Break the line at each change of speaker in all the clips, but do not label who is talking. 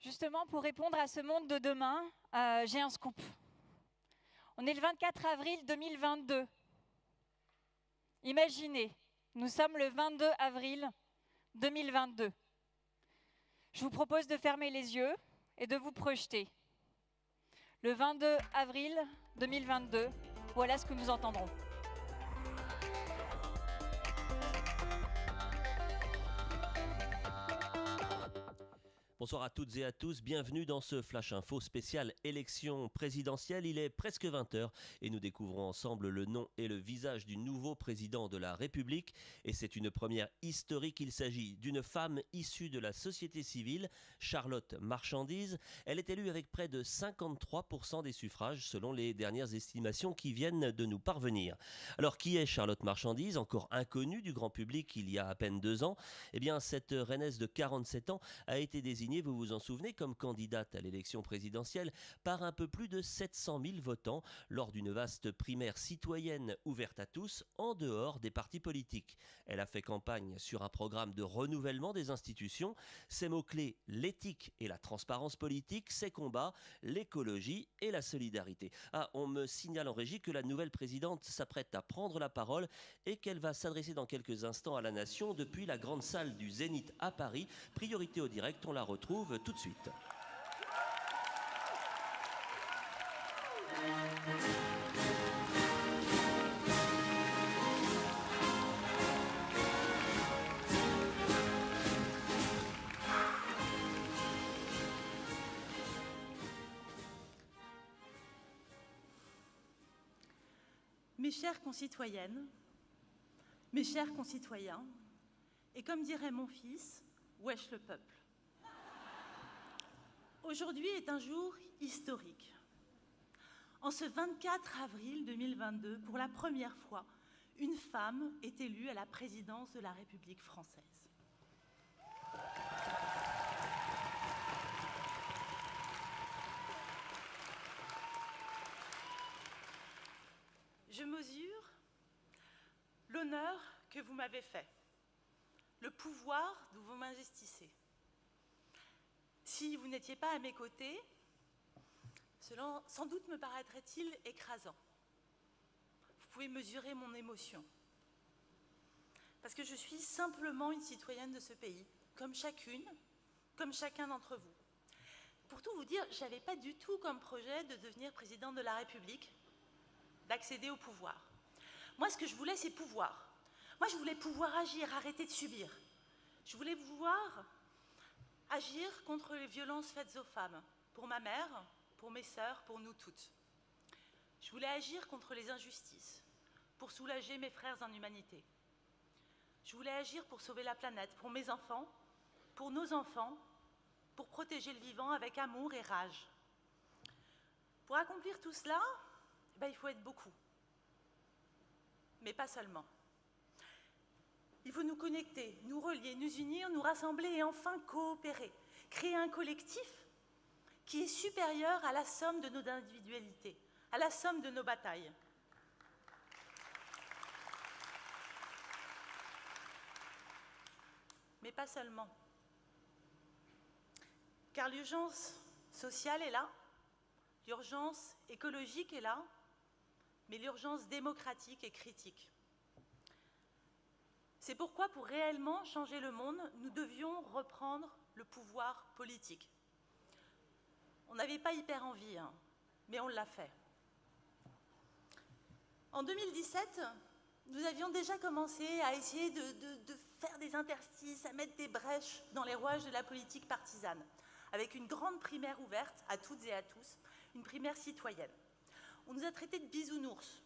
Justement, pour répondre à ce monde de demain, euh, j'ai un scoop. On est le 24 avril 2022. Imaginez, nous sommes le 22 avril 2022. Je vous propose de fermer les yeux et de vous projeter. Le 22 avril 2022, voilà ce que nous entendrons.
Bonsoir à toutes et à tous, bienvenue dans ce Flash Info spécial élection présidentielle. Il est presque 20h et nous découvrons ensemble le nom et le visage du nouveau président de la République. Et c'est une première historique, il s'agit d'une femme issue de la société civile, Charlotte Marchandise. Elle est élue avec près de 53% des suffrages selon les dernières estimations qui viennent de nous parvenir. Alors qui est Charlotte Marchandise, encore inconnue du grand public il y a à peine deux ans? Eh bien cette reinaise de 47 ans a été désignée vous vous en souvenez, comme candidate à l'élection présidentielle par un peu plus de 700 000 votants lors d'une vaste primaire citoyenne ouverte à tous en dehors des partis politiques. Elle a fait campagne sur un programme de renouvellement des institutions. Ses mots-clés, l'éthique et la transparence politique, ses combats, l'écologie et la solidarité. Ah, on me signale en régie que la nouvelle présidente s'apprête à prendre la parole et qu'elle va s'adresser dans quelques instants à la nation depuis la grande salle du Zénith à Paris. Priorité au direct, on la retrouve retrouve tout de suite.
Mes chères concitoyennes, mes chers concitoyens, et comme dirait mon fils, wesh le peuple. Aujourd'hui est un jour historique. En ce 24 avril 2022, pour la première fois, une femme est élue à la présidence de la République française. Je mesure l'honneur que vous m'avez fait, le pouvoir dont vous m'investissez. Si vous n'étiez pas à mes côtés, cela sans doute me paraîtrait-il écrasant. Vous pouvez mesurer mon émotion. Parce que je suis simplement une citoyenne de ce pays, comme chacune, comme chacun d'entre vous. Pour tout vous dire, je n'avais pas du tout comme projet de devenir présidente de la République, d'accéder au pouvoir. Moi, ce que je voulais, c'est pouvoir. Moi, je voulais pouvoir agir, arrêter de subir. Je voulais pouvoir Agir contre les violences faites aux femmes, pour ma mère, pour mes sœurs, pour nous toutes. Je voulais agir contre les injustices, pour soulager mes frères en humanité. Je voulais agir pour sauver la planète, pour mes enfants, pour nos enfants, pour protéger le vivant avec amour et rage. Pour accomplir tout cela, eh ben, il faut être beaucoup, mais pas seulement. Il faut nous connecter, nous relier, nous unir, nous rassembler et enfin coopérer. Créer un collectif qui est supérieur à la somme de nos individualités, à la somme de nos batailles. Mais pas seulement. Car l'urgence sociale est là, l'urgence écologique est là, mais l'urgence démocratique est critique. C'est pourquoi, pour réellement changer le monde, nous devions reprendre le pouvoir politique. On n'avait pas hyper envie, hein, mais on l'a fait. En 2017, nous avions déjà commencé à essayer de, faire des interstices, à mettre des brèches dans les rouages de la politique partisane, avec une grande primaire ouverte à toutes et à tous, une primaire citoyenne. On nous a traités de bisounours.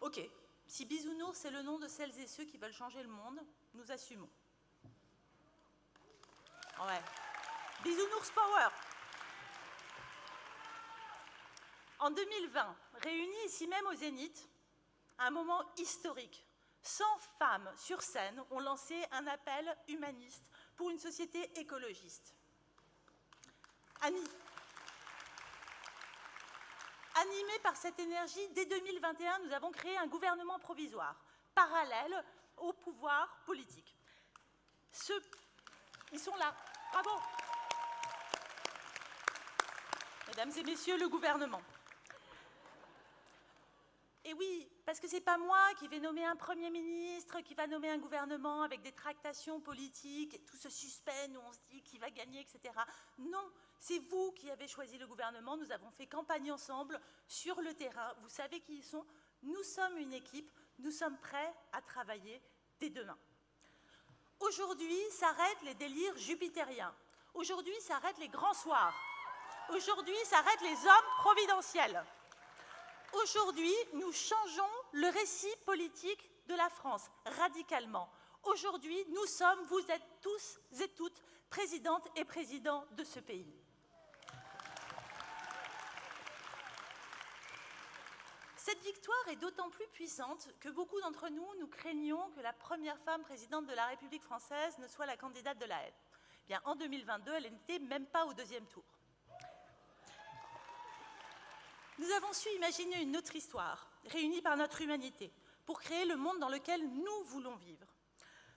Ok, si Bisounours c'est le nom de celles et ceux qui veulent changer le monde, nous assumons. Bisounours Power En 2020, réunis ici même au Zénith, un moment historique, 100 femmes sur scène ont lancé un appel humaniste pour une société écologiste. Annie, Animés par cette énergie, dès 2021, nous avons créé un gouvernement provisoire, parallèle au pouvoir politique. Ce... Ils sont là. Bravo Mesdames et messieurs, le gouvernement. Et oui, parce que ce n'est pas moi qui vais nommer un Premier ministre, qui va nommer un gouvernement avec des tractations politiques, tout ce suspense où on se dit qui va gagner, etc. Non, c'est vous qui avez choisi le gouvernement. Nous avons fait campagne ensemble sur le terrain. Vous savez qui ils sont. Nous sommes une équipe. Nous sommes prêts à travailler dès demain. Aujourd'hui s'arrêtent les délires jupitériens. Aujourd'hui s'arrêtent les grands soirs. Aujourd'hui s'arrêtent les hommes providentiels. Aujourd'hui, nous changeons le récit politique de la France radicalement. Aujourd'hui, nous sommes, vous êtes tous et toutes, présidentes et présidents de ce pays. Cette victoire est d'autant plus puissante que beaucoup d'entre nous, nous craignons que la première femme présidente de la République française ne soit la candidate de la haine. Bien, en 2022, elle n'était même pas au deuxième tour. Nous avons su imaginer une autre histoire, réunie par notre humanité, pour créer le monde dans lequel nous voulons vivre.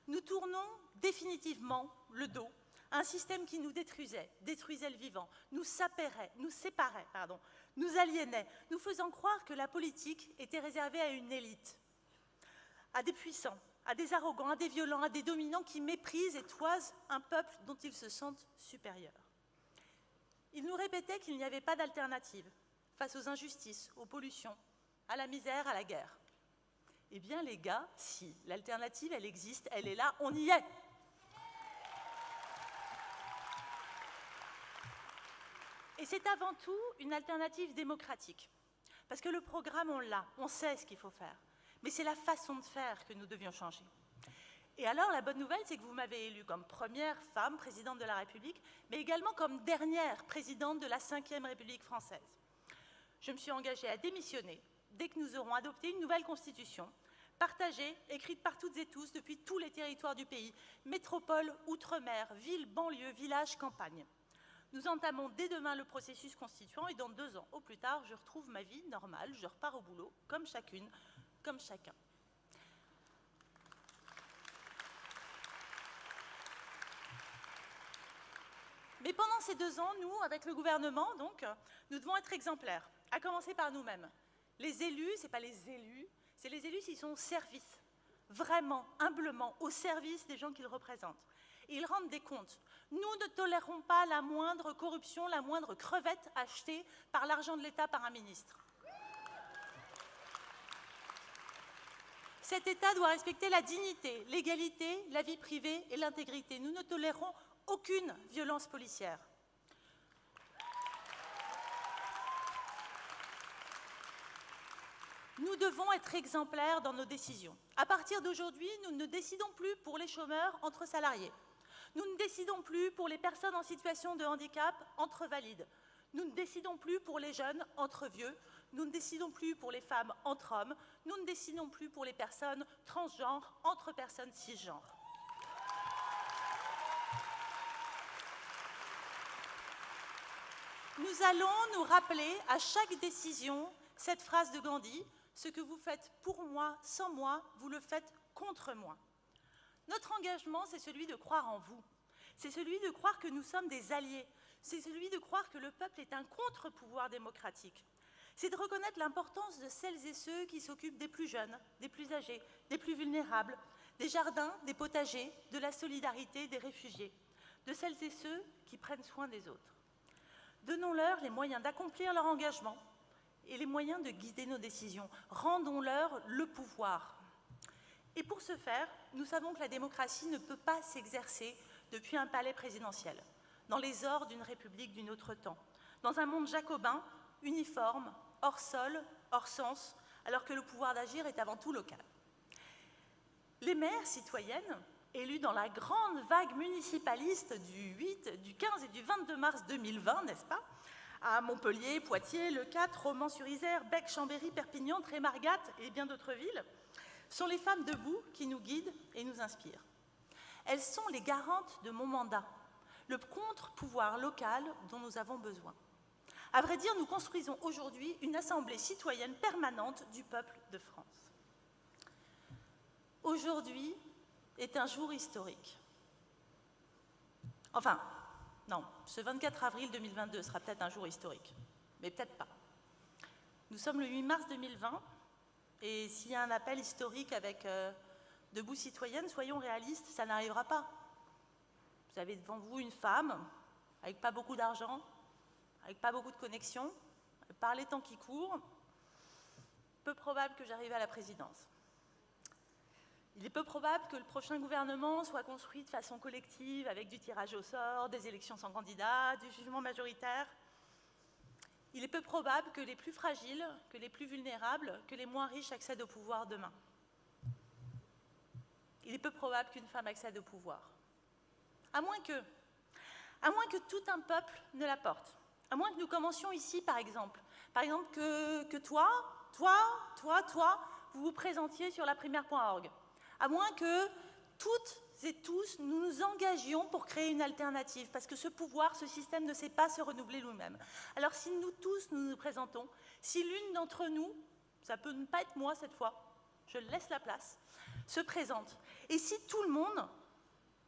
Nous tournons définitivement le dos à un système qui nous détruisait, détruisait le vivant, nous séparait, nous séparait, pardon, nous aliénait, nous faisant croire que la politique était réservée à une élite, à des puissants, à des arrogants, à des violents, à des dominants qui méprisent et toisent un peuple dont ils se sentent supérieurs. Ils nous répétaient qu'il n'y avait pas d'alternative, face aux injustices, aux pollutions, à la misère, à la guerre. Eh bien, les gars, si, l'alternative, elle existe, elle est là, on y est. Et c'est avant tout une alternative démocratique. Parce que le programme, on l'a, on sait ce qu'il faut faire. Mais c'est la façon de faire que nous devions changer. Et alors, la bonne nouvelle, c'est que vous m'avez élue comme première femme présidente de la République, mais également comme dernière présidente de la Ve République française je me suis engagée à démissionner dès que nous aurons adopté une nouvelle constitution, partagée, écrite par toutes et tous depuis tous les territoires du pays, métropole, outre-mer, ville, banlieue, village, campagne. Nous entamons dès demain le processus constituant et dans deux ans au plus tard, je retrouve ma vie normale, je repars au boulot, comme chacune, comme chacun. Mais pendant ces deux ans, nous, avec le gouvernement, donc, nous devons être exemplaires à commencer par nous-mêmes. Les élus, ce n'est pas les élus, c'est les élus s'ils sont au service, vraiment, humblement, au service des gens qu'ils représentent. ils rendent des comptes. Nous ne tolérons pas la moindre corruption, la moindre crevette achetée par l'argent de l'État par un ministre. Cet État doit respecter la dignité, l'égalité, la vie privée et l'intégrité. Nous ne tolérons aucune violence policière. Nous devons être exemplaires dans nos décisions. À partir d'aujourd'hui, nous ne décidons plus pour les chômeurs entre salariés. Nous ne décidons plus pour les personnes en situation de handicap entre valides. Nous ne décidons plus pour les jeunes entre vieux. Nous ne décidons plus pour les femmes entre hommes. Nous ne décidons plus pour les personnes transgenres entre personnes cisgenres. Nous allons nous rappeler à chaque décision cette phrase de Gandhi ce que vous faites pour moi, sans moi, vous le faites contre moi. Notre engagement, c'est celui de croire en vous. C'est celui de croire que nous sommes des alliés. C'est celui de croire que le peuple est un contre-pouvoir démocratique. C'est de reconnaître l'importance de celles et ceux qui s'occupent des plus jeunes, des plus âgés, des plus vulnérables, des jardins, des potagers, de la solidarité des réfugiés, de celles et ceux qui prennent soin des autres. Donnons-leur les moyens d'accomplir leur engagement et les moyens de guider nos décisions. Rendons-leur le pouvoir. Et pour ce faire, nous savons que la démocratie ne peut pas s'exercer depuis un palais présidentiel, dans les ors d'une république d'une autre temps, dans un monde jacobin, uniforme, hors sol, hors sens, alors que le pouvoir d'agir est avant tout local. Les maires citoyennes, élues dans la grande vague municipaliste du 8, du 15 et du 22 mars 2020, n'est-ce pas à Montpellier, Poitiers, Le 4, Romans-sur-Isère, Bec, Chambéry, Perpignan, Trémargat et bien d'autres villes, sont les femmes debout qui nous guident et nous inspirent. Elles sont les garantes de mon mandat, le contre-pouvoir local dont nous avons besoin. À vrai dire, nous construisons aujourd'hui une assemblée citoyenne permanente du peuple de France. Aujourd'hui est un jour historique. Enfin, Non, ce 24 avril 2022 sera peut-être un jour historique, mais peut-être pas. Nous sommes le 8 mars 2020, et s'il y a un appel historique avec euh, Debout citoyenne, soyons réalistes, ça n'arrivera pas. Vous avez devant vous une femme avec pas beaucoup d'argent, avec pas beaucoup de connexions, par les temps qui courent, peu probable que j'arrive à la présidence. Il est peu probable que le prochain gouvernement soit construit de façon collective, avec du tirage au sort, des élections sans candidat, du jugement majoritaire. Il est peu probable que les plus fragiles, que les plus vulnérables, que les moins riches accèdent au pouvoir demain. Il est peu probable qu'une femme accède au pouvoir. À moins que, à moins que tout un peuple ne la porte. À moins que nous commencions ici, par exemple. Par exemple, que, toi, toi, toi, toi, vous vous présentiez sur la primaire.org. À moins que toutes et tous, nous nous engagions pour créer une alternative, parce que ce pouvoir, ce système ne sait pas se renouveler lui-même. Alors si nous tous, nous nous présentons, si l'une d'entre nous, ça peut ne pas être moi cette fois, je laisse la place, se présente, et si tout le monde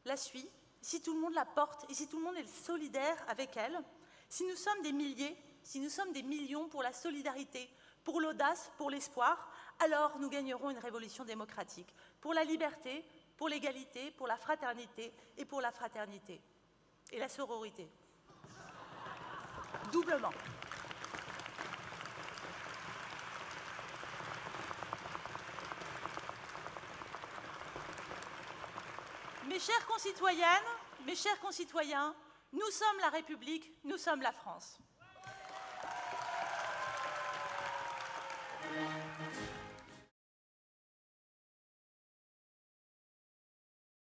la suit, si tout le monde la porte, et si tout le monde est solidaire avec elle, si nous sommes des milliers, si nous sommes des millions pour la solidarité, pour l'audace, pour l'espoir, alors nous gagnerons une révolution démocratique, pour la liberté, pour l'égalité, pour la fraternité et pour la fraternité. Et la sororité. Doublement. Mes chères concitoyennes, mes chers concitoyens, nous sommes la République, nous sommes la France.